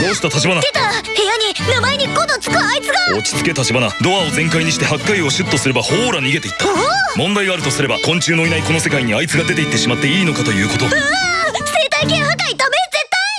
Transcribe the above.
どうした立出た！部屋に名前に5のつくあいつが！落ち着け立花。ドアを全開にして8回をシュッとすればほーら逃げていった。問題があるとすれば昆虫のいないこの世界にあいつが出ていってしまっていいのかということ。うわ